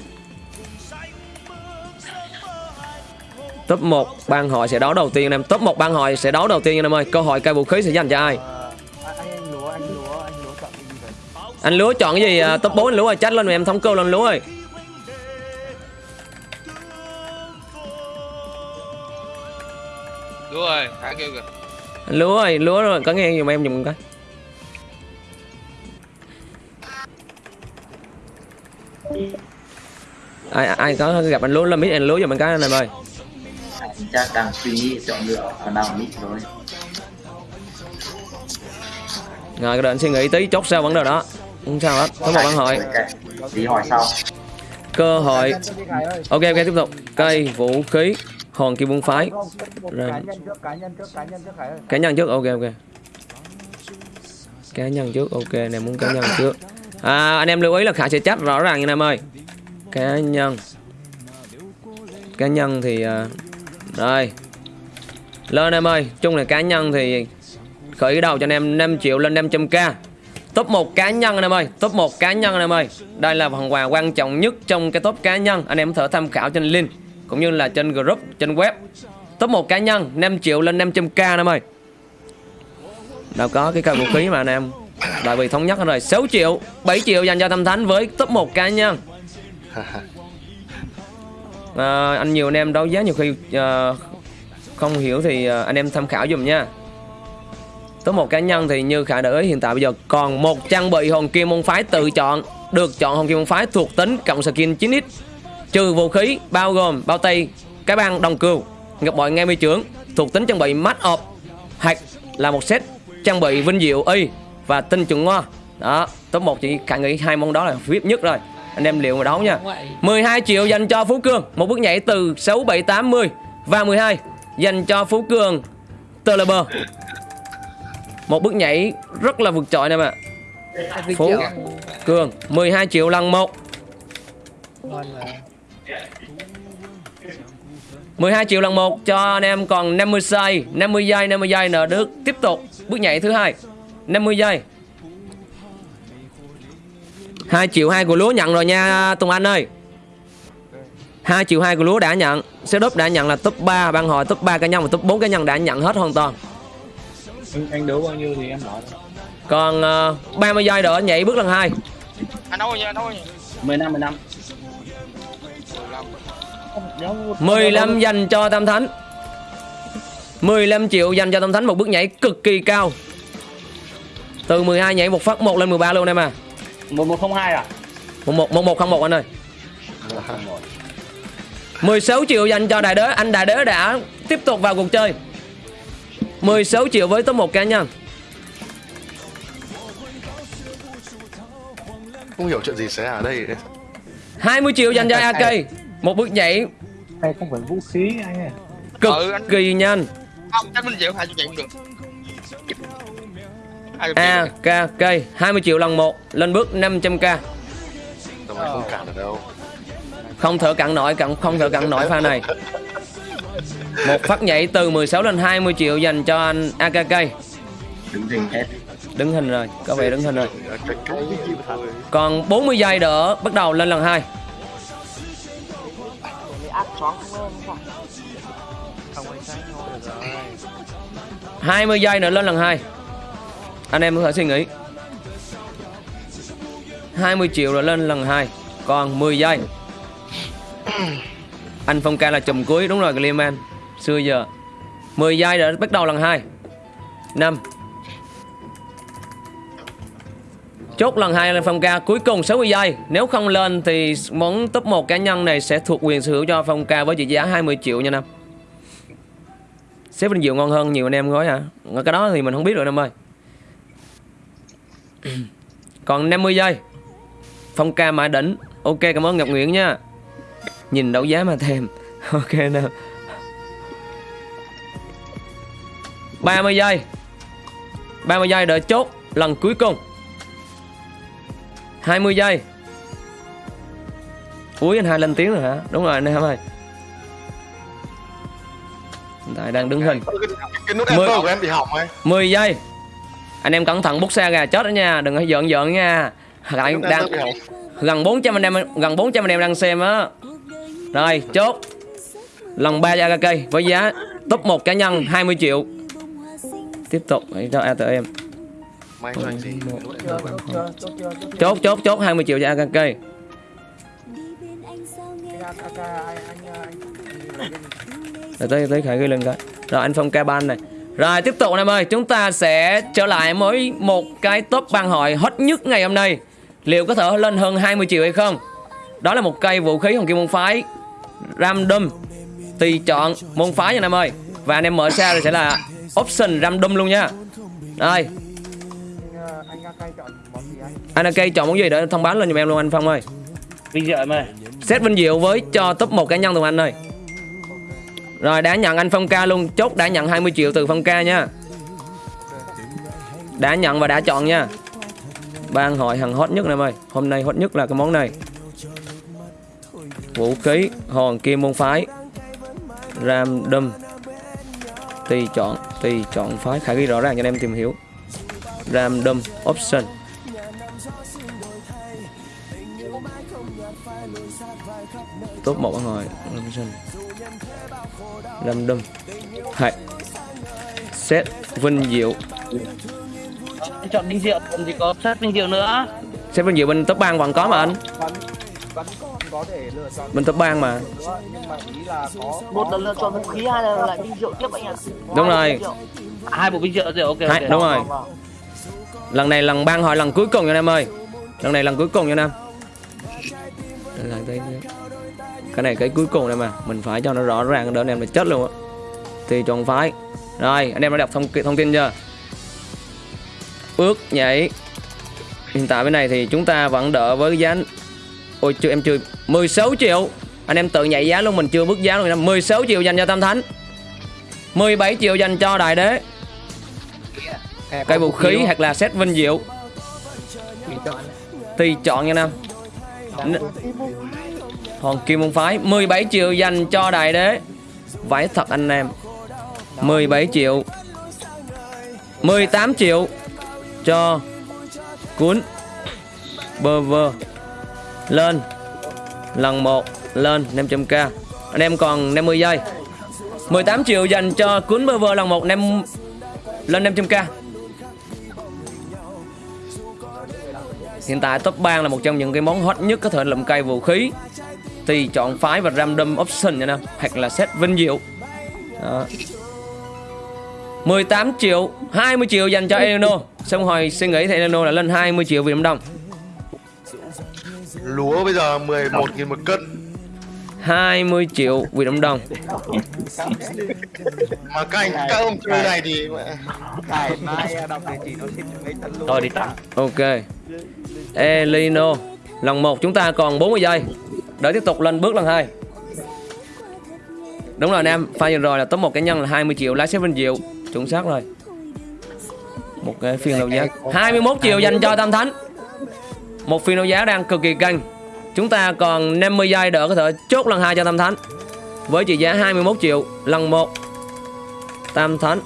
Top 1 băng hội sẽ đấu đầu tiên anh em. Top 1 băng hội sẽ đấu đầu tiên anh em ơi. Câu hỏi cây vũ khí sẽ dành cho ai? Anh lúa lúa lúa chọn cái gì Lúa à, top 4 anh Lúa ơi Trách lên em thống cơ lên Lúa ơi. Đúng rồi, Khải kêu kìa. Anh Lúa ơi Lúa rồi có nghe giùm em giùm cái ai ai có gặp anh lúa lên mít anh lúa giùm mình cái anh em ơi. Chắc đang suy nghĩ chọn lựa còn đang mít rồi rồi đợi anh suy nghĩ tí chốt sao vấn đề đó. Không sao hết có một bạn hỏi tí hỏi sau. Cơ hội. Đi ok ok tiếp tục. Cây vũ khí hòn kim môn phái. Rồi. cá nhân trước, cá nhân trước, cá nhân trước Khải ơi. cá nhân trước ok ok. Cá nhân trước ok này muốn cá nhân trước à, anh em lưu ý là khải sẽ chắc rõ ràng anh em ơi. Cá nhân. Cá nhân thì à, rồi lên em ơi chung là cá nhân thì khởi đầu cho anh em 5 triệu lên 500k top 1 cá nhân anh em ơi top 1 cá nhân anh em ơi. Đây là phần quà quan trọng nhất trong cái top cá nhân. Anh em có thể tham khảo trên link cũng như là trên group trên web. Top 1 cá nhân 5 triệu lên 500k anh em ơi. Đâu có cái cây vũ khí mà anh em đại bị thống nhất rồi. 6 triệu 7 triệu dành cho tâm thánh với top 1 cá nhân à, anh nhiều anh em đấu giá nhiều khi à, không hiểu thì à, anh em tham khảo dùm nha. Top một cá nhân thì như khả để ý hiện tại bây giờ còn một trang bị hồn kim môn phái tự chọn được chọn hồn kim môn phái thuộc tính cộng skin 9x trừ vũ khí bao gồm bao tay cái băng đồng cừu ngọc bội ngay mi trưởng thuộc tính trang bị mắt ọp hạch là một set trang bị vinh diệu y và tinh chuẩn ngoa đó top 1 chỉ khả nghĩ hai món đó là VIP nhất rồi. Anh em liệu mà đấu nha. 12 triệu dành cho Phú Cường. Một bước nhảy từ 6 7 8 10 và 12 dành cho Phú Cường tờ lờ bờ. Một bước nhảy rất là vượt trội nè mà Phú Cường 12 triệu lần một. Ngon mà. 12 triệu lần một cho anh em. Còn 50 giây 50 giây 50 giây nợ được tiếp tục. Bước nhảy thứ hai 50 giây. 2 triệu 2 của lúa nhận rồi nha Tùng Anh ơi. 2 triệu 2 của lúa đã nhận. Setup đã nhận là top 3 ban hội top 3 cá nhân và top 4 cá nhân đã nhận hết hoàn toàn. Anh, anh đấu bao nhiêu thì em nói Còn uh, 30 giây nữa nhảy bước lần 2 anh nói nha anh nói nha 15, 15. 15 dành cho Tam Thánh. 15 triệu dành cho Tam Thánh một bước nhảy cực kỳ cao Từ 12 nhảy một phát 1 lên 13 luôn em à. 1102 à? 11 1101 anh ơi. 16 triệu dành cho Đại Đế Anh Đại Đế đã tiếp tục vào cuộc chơi. 16 triệu với top 1 cá nhân không hiểu chuyện gì xảy ra ở đây. 20 triệu dành cho AK Một bước nhảy. Hay không phải vũ khí anh ơi. Cực Ừ, anh- kỳ nhanh. Không chắc mình chịu hai chục triệu cũng được hai chục triệu. AKK 20 triệu lần 1 Lên bước 500k tao mày không cản được đâu. Không thở cặn nổi cặn Không thở cặn nổi pha này. Một phát nhảy từ 16 lên 20 triệu dành cho anh AKK đứng hình hết. Đứng hình rồi Có vẻ đứng hình rồi. Thôi Còn 40 giây nữa Bắt đầu lên lần 2 ác choáng không lên không không ánh sáng thôi được rồi 20 giây nữa lên lần 2 anh em có thể suy nghĩ 20 triệu rồi lên lần 2 Còn 10 giây. Anh Phong ca là chùm cuối, đúng rồi Clearman Xưa giờ. 10 giây rồi bắt đầu lần 2 5 Chốt lần 2 lên Phong ca, cuối cùng 60 giây. Nếu không lên thì món top 1 cá nhân này sẽ thuộc quyền sở hữu cho Phong ca với trị giá 20 triệu nha Nam. Xếp Vinh Diệu ngon hơn nhiều anh em gói hả? Cái đó thì mình không biết rồi năm ơi. Còn 50 giây. Phong ca mã đỉnh. Ok cảm ơn Ngọc Nguyễn nha. Nhìn đấu giá mà thèm. Ok nào. 30 giây. 30 giây đợi chốt lần cuối cùng. 20 giây. Ui anh hai lên tiếng rồi hả? Đúng rồi anh em ơi. Hiện tại đang đứng hình. cái nút Mười- enter của em bị hỏng ấy 10 giây Anh em cẩn thận bút xa gà chết đó nha. Đừng có giận giận nha. Nút đang gần 400 anh em gần 400 anh em đang xem á. Rồi chốt. Lần 3 cho AKK với giá top 1 cá nhân 20 triệu. Tiếp tục hãy cho ATM chốt chốt chốt chưa. Chốt chốt chốt 20 triệu cho gì? Rồi tới tới khởi ghi lên coi. Rồi anh Phong ca ban này Rồi tiếp tục anh em ơi. Chúng ta sẽ trở lại với một cái top ban hội hot nhất ngày hôm nay. Liệu có thể lên hơn 20 triệu hay không? Đó là một cây vũ khí hồng kim môn phái. Random. Tùy chọn môn phái nha anh em ơi. Và anh em mở ra thì sẽ là Option random luôn nha. Đây Anh, Akai chọn món gì anh? Anh là cây chọn món gì để thông báo lên giùm em luôn anh Phong ơi. Vinh dự em ơi. Set vinh diệu với cho top 1 cá nhân tụi anh ơi rồi, đã nhận anh Phong ca luôn. Chốt đã nhận 20 triệu từ Phong ca nha. Đã nhận và đã chọn nha. Ban hội hàng hot nhất nè em ơi. Hôm nay hot nhất là cái món này. Vũ khí, Hòn kim môn phái. Ram đâm Tùy chọn Tùy chọn phái. Khả ghi rõ ràng cho anh em tìm hiểu. Ram đâm Option. Top một bạn Option lâm đâm. Hay set vinh diệu. Chọn Vinh Diệu còn gì có set Vinh Diệu nữa? Set vinh diệu bên top bang vẫn có mà anh. Vẫn vẫn còn có thể lựa chọn bên top bang mà. Nữa nhưng mà ý là có một là lựa chọn vũ khí hai là lại vinh diệu tiếp anh ạ. Đúng rồi. hai bộ Vinh Diệu rồi ok Hai, đúng rồi. Lần này lần bang hỏi lần cuối cùng nha anh em ơi. Lần này lần cuối cùng nha anh em Đây là cái này cái cuối cùng này mà. Mình phải cho nó rõ ràng đỡ anh em là chết luôn á. Thì chọn phái. Rồi, anh em đã đọc thông thông tin chưa? Ước nhảy. Hiện tại bên này thì chúng ta vẫn đỡ với giá ôi, chưa, em chưa 16 triệu. Anh em tự nhảy giá luôn, mình chưa bước giá luôn em 16 triệu dành cho tam thánh. 17 triệu dành cho đại đế. Cây vũ khí hoặc là set vinh diệu. Tùy chọn nha nam. Hoàng kim môn phái 17 triệu dành cho đại đế. Vãi thật anh em. 17 triệu. 18 triệu cho cuốn bơ vơ. Lên. Lần 1 lên 500k anh em còn 50 giây. 18 triệu dành cho cuốn bơ vơ lần 1 năm, lên 500k Hiện tại top 3 là một trong những cái món hot nhất có thể lụm cây vũ khí. Thì chọn phái và random option nha nè Hoặc là set vinh diệu Đó. 18 triệu 20 triệu dành cho Eleno Xong hồi suy nghĩ thì Eleno là lên 20 triệu Việt Nam Đồng lúa bây giờ 11 nghìn một cân. 20 triệu Việt Nam Đồng mà các anh các ông chơi này thì Cải mai đọc địa chỉ nó xin mấy tấn luôn Thôi đi tặng. Ok. Elino Lần 1 chúng ta còn 40 giây Để tiếp tục lên bước lần 2 Đúng rồi anh em Pha vừa rồi là top một cá nhân là 20 triệu Lái vinh diệu. Chuẩn xác rồi. Một cái phiên đấu giá. 21 triệu dành cho Tam Thánh. Một phiên đấu giá đang cực kỳ căng. Chúng ta còn 50 giây đỡ có thể chốt lần 2 cho Tam Thánh. Với trị giá 21 triệu Lần 1 Tam Thánh.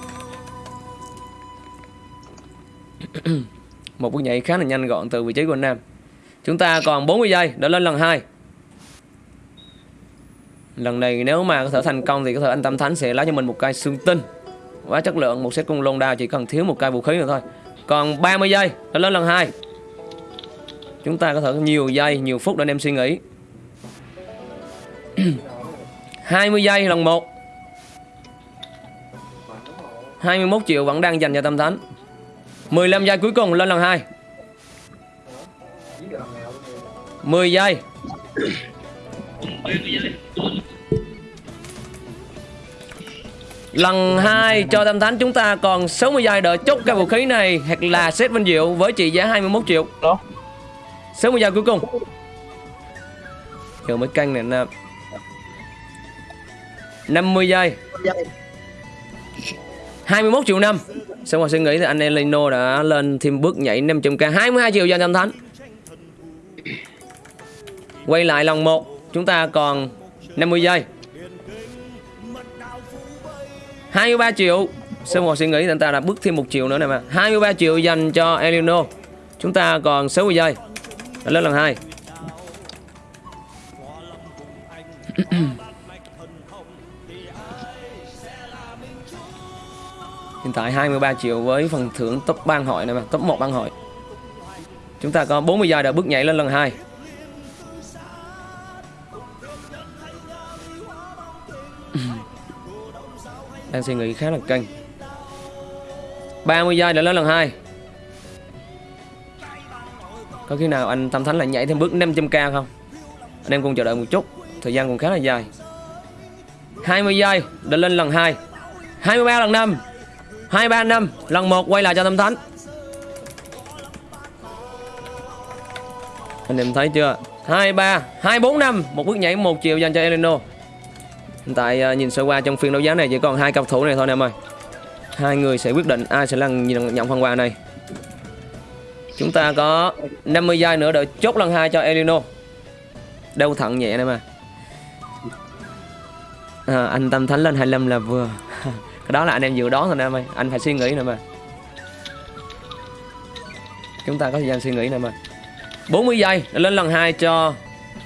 Một bước nhảy khá là nhanh gọn từ vị trí của anh Nam chúng ta còn 40 giây để lên lần 2 lần này nếu mà có thể thành công thì có thể anh Tâm Thánh sẽ lấy cho mình một cây xương tinh. Quá chất lượng, một set cung lôn đao chỉ cần thiếu một cây vũ khí nữa thôi. Còn 30 giây để lên lần hai. Chúng ta có thể nhiều giây, nhiều phút để anh em suy nghĩ. 20 giây lần 1 21 triệu vẫn đang dành cho Tâm Thánh. 15 giây cuối cùng lên lần 2 10 giây. Lần 2 cho Tam Thánh chúng ta còn 60 giây đợi chốt cái vũ khí này Hoặc là set vinh diệu với trị giá 21 triệu. Đó. 60 giây cuối cùng. Giờ mới canh này nè. 50 giây. 21 triệu năm. Xong rồi suy nghĩ thì anh Elino đã lên thêm bước nhảy 500k 22 triệu cho Tam Thánh. Quay lại lần 1 Chúng ta còn 50 giây. 23 triệu. Sơn rồi suy nghĩ thì anh ta đã bước thêm 1 triệu nữa nè mà. 23 triệu dành cho Elino Chúng ta còn 60 giây. Đã lên lần 2 Hiện tại 23 triệu với phần thưởng top ban hội này mà, Top 1 ban hội. Chúng ta có 40 giây đã bước nhảy lên lần 2 Đang suy nghĩ khá là căng. 30 giây để lên lần 2 Có khi nào anh Tâm Thánh lại nhảy thêm bước 500k không? Anh em cùng chờ đợi một chút. Thời gian cũng khá là dài. 20 giây để lên lần 2 23 lần 5 23 năm. Lần 1 quay lại cho Tâm Thánh. Anh em thấy chưa? 23 24 năm. Một bước nhảy, một chiều dành cho Eleno hiện tại à, nhìn sơ qua trong phiên đấu giá này chỉ còn hai cầu thủ này thôi anh em ơi. Hai người sẽ quyết định ai sẽ là nhận, nhận phần quà này. Chúng ta có 50 giây nữa để chốt lần hai cho Elino, đau thận nhẹ này mà à, anh Tâm Thánh lên 25 là vừa. Cái đó là anh em dự đoán thôi em ơi. Anh phải suy nghĩ nè mà chúng ta có thời gian suy nghĩ nè mà 40 giây lên lần 2 cho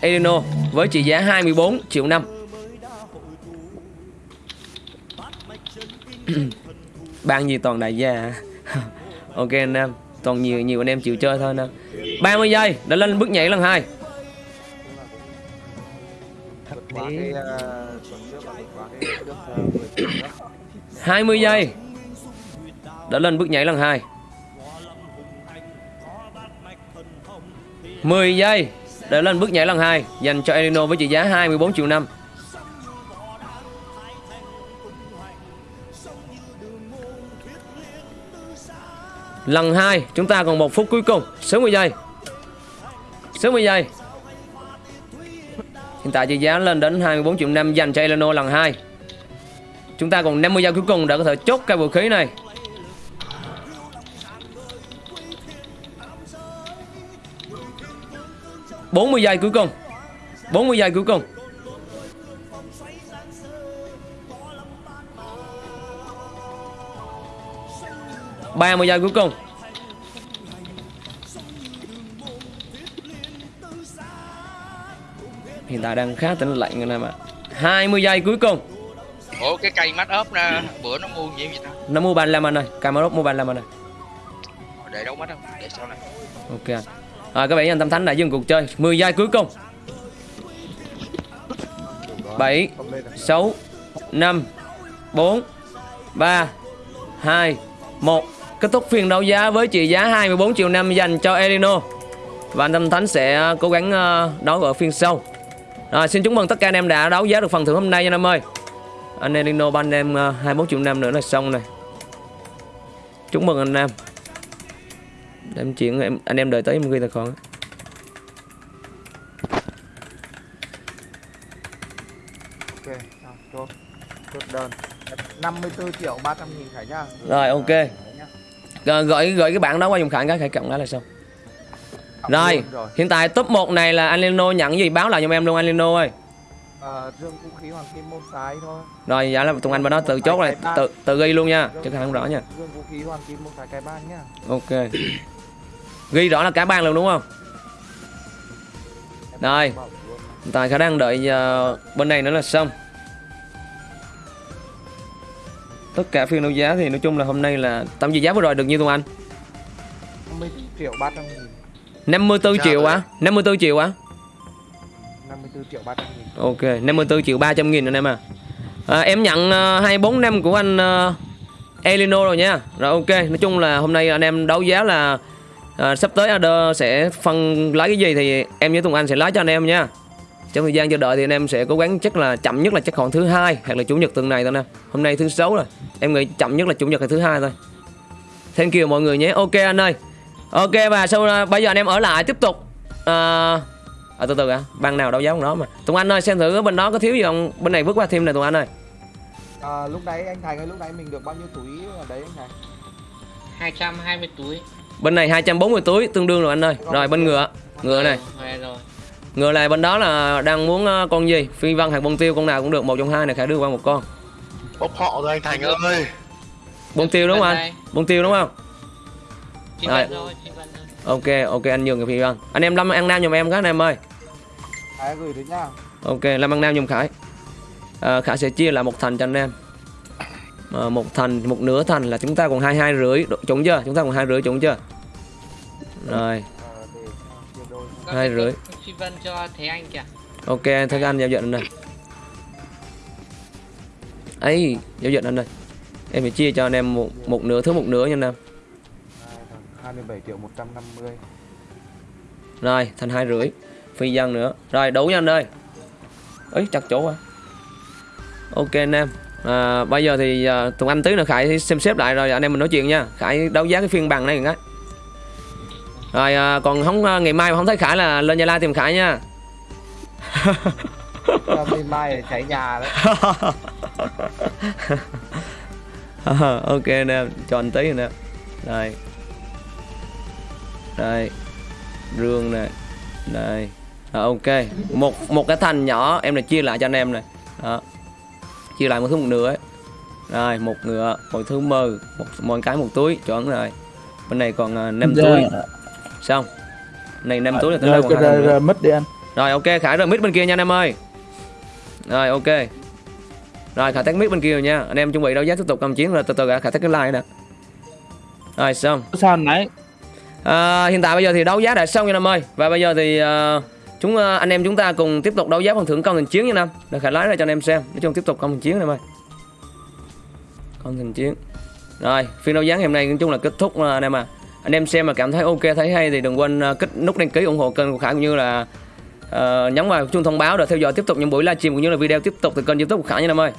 Elino với trị giá 24 triệu năm. Ban gì toàn đại gia? Ok anh em toàn nhiều nhiều anh em chịu chơi thôi em. 30 giây để lên bước nhảy lần 2 Quá cái ờ, ờ, 10 triệu nữa. 20 giây đã lên bước nhảy lần 2 10 giây để lên bước nhảy lần 2 dành cho Elino với trị giá 24 triệu năm Lần 2 chúng ta còn một phút cuối cùng. 60 giây 60 giây Hiện tại trị giá lên đến 24 triệu 5 dành cho Eleno lần 2 Chúng ta còn 50 giây cuối cùng để có thể chốt cái vũ khí này. bốn mươi giây cuối cùng. 40 giây cuối cùng. Ba mươi giây cuối cùng. Hiện tại đang khá tĩnh lặng anh em ạ. 20 giây cuối cùng. Ủa cái cây mắt ốp nè bữa nó mua nhiều vậy ta? Nó mua 35 anh ơi. Camarot mua 35 anh ơi. Để đâu mắt không để sau này. Ok à, Các bạn anh Tâm Thánh đã dừng cuộc chơi. 10 giây cuối cùng. 7 6 5 4 3 2 1 Kết thúc phiên đấu giá với trị giá 24 triệu năm dành cho Elino Và anh Tâm Thánh sẽ cố gắng ờ, đấu ở phiên sau Rồi xin chúc mừng tất cả anh em đã đấu giá được phần thưởng hôm nay nha anh em ơi Anh Elino ban em ờ, 24 triệu năm nữa là xong này Chúc mừng anh em Em chuyện em anh em đợi tới em ghi tài khoản Ok, chốt. Chốt đơn. 54 triệu 300 nghìn Khải nhá. Rồi, ok. Rồi, gửi gửi cái bản đó qua dùng khải cái khải cộng đó là xong Cộng Rồi, rồi. hiện tại top 1 này là anh Leno nhận gì báo lại cho em luôn anh Leno ơi Ờ, dương vũ khí hoàng kim môn cái thôi. Rồi, dạ là Tùng Anh bên đó tự chốt này, tự tự ghi luôn nha, chứ không rõ nha Dương vũ khí hoàng kim môn cái cái ban nhá. Ok Ghi rõ là cả ban luôn đúng không? Rồi. Hiện tại khả đang đợi ờ, bên này nữa là xong Tất cả phiên đấu giá thì nói chung là hôm nay là Tổng trị giá vừa rồi được nhiêu Tùng Anh? 50 triệu 300 nghìn. 54 Dạ, triệu rồi. á 54 triệu á 54 triệu 300 nghìn. Ok 54 triệu 300 nghìn anh em à, à Em nhận uh, 24 năm của anh uh, Elino rồi nha Rồi ok Nói chung là hôm nay anh em đấu giá là à, Sắp tới Ader sẽ phân lấy cái gì Thì em với Tùng Anh sẽ lấy cho anh em nha Trong thời gian chờ đợi thì anh em sẽ cố gắng chắc là chậm nhất là chắc khoảng thứ hai Hoặc là chủ nhật tuần này thôi nè. Hôm nay thứ sáu rồi Em nghĩ chậm nhất là chủ nhật hay thứ hai thôi. Thank you mọi người nhé. Ok anh ơi. Ok và sau bây giờ anh em ở lại tiếp tục. À, à, từ từ ạ ban nào đâu giống đó mà. Tùng Anh ơi xem thử bên đó có thiếu gì không? Bên này vứt qua thêm này Tùng Anh ơi. À, lúc nãy anh Thành ơi, lúc nãy mình được bao nhiêu túi ở đấy anh Thành? 220 túi. Bên này 240 túi tương đương rồi anh ơi. Rồi bên ngựa. Ngựa này. Rồi, ngựa này bên đó là đang muốn ờ, con gì? Phi văn hoặc bông tiêu con nào cũng được. Một trong hai này khả đưa qua một con. Bốc họ rồi anh thành ơi. Bông tiêu đúng không anh? Bông tiêu đúng không? Rồi. ok ok anh nhường cái phi văn. Anh em lâm ăn nam giùm em các anh em ơi. Khải gửi đến nhá. ok lâm ăn nam giùm khải. À, khải sẽ chia lại một thành cho anh em. À, một thành một nửa thành là chúng ta còn hai hai rưỡi. Trúng chưa? Chúng ta còn hai rưỡi trúng chưa? Rồi Hai cái rưỡi. Chi văn cho Thế Anh kìa. Ok, thấy anh giao anh này. ấy giao dịch anh ơi. Em phải chia cho anh em một, một nửa thứ một nửa nha anh em. Hai thằng 27 triệu 150. Rồi, thành hai rưỡi. phi dân nữa rồi đủ nha anh ơi ấy chặt chỗ quá ok anh em à, bây giờ thì à, tụi anh tí nữa khải xem xếp lại rồi anh em mình nói chuyện nha khải đấu giá cái phiên bằng này cái rồi à, còn không à, ngày mai mà không thấy khải là lên gia lai tìm khải nha. Bên mai là cháy nhà đấy Ờ, ok anh em cho anh tí anh em đây đây rương này. Đây Rồi, ok. Một một cái thành nhỏ em này chia lại cho anh em này. Đó. Chia lại một thứ một nửa ấy. Rồi một ngựa một thứ mơ một mỗi cái một túi chuẩn rồi. Bên này còn uh, 5 túi xong này 5 túi là tới đây còn hai thằng nữa. mất đi anh. Rồi ok khải rồi mít bên kia nha anh em ơi. Rồi ok. Rồi khải tắt mít bên kia rồi nha. Anh em chuẩn bị đấu giá tiếp tục cầm chiến rồi từ từ khải tắt cái like nè. Rồi xong. Sao nãy À, hiện tại bây giờ thì đấu giá đã xong nha Nam ơi. Và bây giờ thì uh, chúng uh, anh em chúng ta cùng tiếp tục đấu giá phần thưởng công thành chiến nha Nam Để khải lái ra cho anh em xem. Nói chung tiếp tục công thành chiến Nam ơi. Công thành chiến. Rồi phiên đấu giá ngày hôm nay nói chung là kết thúc uh, anh em à anh em xem mà cảm thấy ok thấy hay thì đừng quên à, kích nút đăng ký ủng hộ kênh của Khải cũng như là uh, nhấn vào chuông thông báo để theo dõi tiếp tục những buổi livestream cũng như là video tiếp tục từ kênh youtube của Khải nha em ơi.